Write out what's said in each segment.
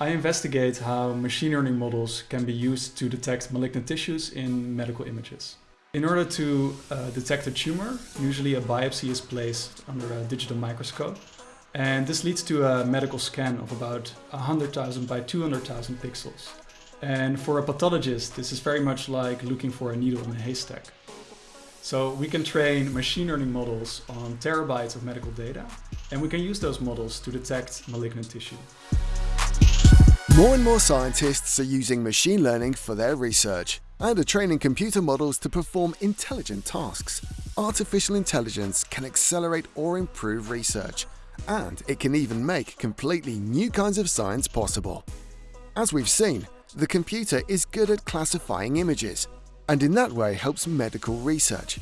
I investigate how machine learning models can be used to detect malignant tissues in medical images. In order to uh, detect a tumor, usually a biopsy is placed under a digital microscope. And this leads to a medical scan of about 100,000 by 200,000 pixels. And for a pathologist, this is very much like looking for a needle in a haystack. So we can train machine learning models on terabytes of medical data, and we can use those models to detect malignant tissue. More and more scientists are using machine learning for their research and are training computer models to perform intelligent tasks. Artificial intelligence can accelerate or improve research, and it can even make completely new kinds of science possible. As we've seen, the computer is good at classifying images, and in that way helps medical research.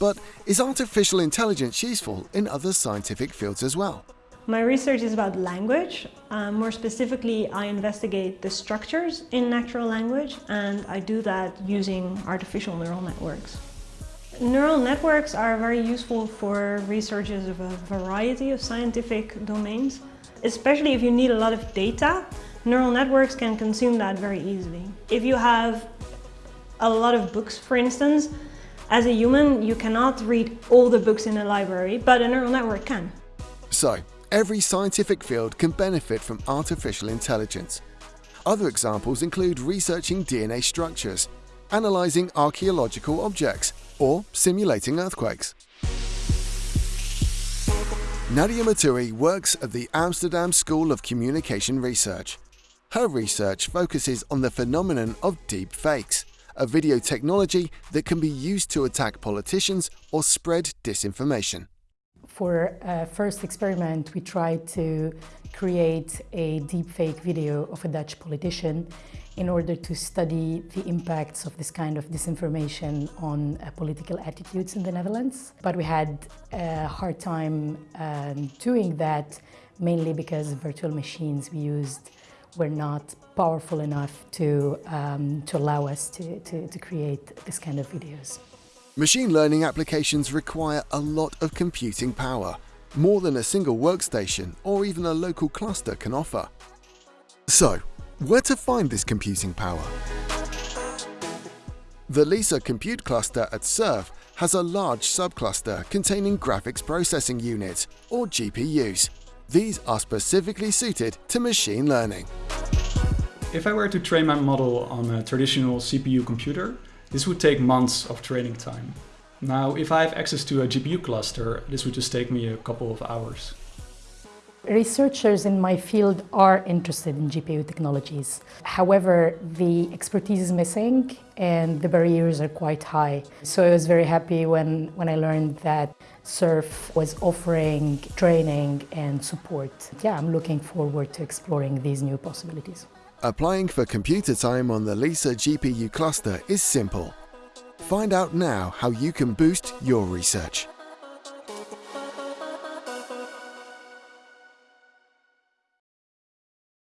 But is artificial intelligence useful in other scientific fields as well? My research is about language. Um, more specifically, I investigate the structures in natural language and I do that using artificial neural networks. Neural networks are very useful for researchers of a variety of scientific domains. Especially if you need a lot of data, neural networks can consume that very easily. If you have a lot of books, for instance, as a human, you cannot read all the books in a library, but a neural network can. So, Every scientific field can benefit from artificial intelligence. Other examples include researching DNA structures, analysing archaeological objects, or simulating earthquakes. Nadia Metoui works at the Amsterdam School of Communication Research. Her research focuses on the phenomenon of deep fakes, a video technology that can be used to attack politicians or spread disinformation. For a first experiment, we tried to create a deepfake video of a Dutch politician in order to study the impacts of this kind of disinformation on uh, political attitudes in the Netherlands. But we had a hard time um, doing that, mainly because virtual machines we used were not powerful enough to, um, to allow us to, to, to create this kind of videos. Machine learning applications require a lot of computing power, more than a single workstation or even a local cluster can offer. So, where to find this computing power? The LISA compute cluster at SURF has a large subcluster containing graphics processing units, or GPUs. These are specifically suited to machine learning. If I were to train my model on a traditional CPU computer, this would take months of training time. Now, if I have access to a GPU cluster, this would just take me a couple of hours. Researchers in my field are interested in GPU technologies. However, the expertise is missing and the barriers are quite high. So I was very happy when, when I learned that SURF was offering training and support. Yeah, I'm looking forward to exploring these new possibilities. Applying for computer time on the LISA GPU cluster is simple. Find out now how you can boost your research.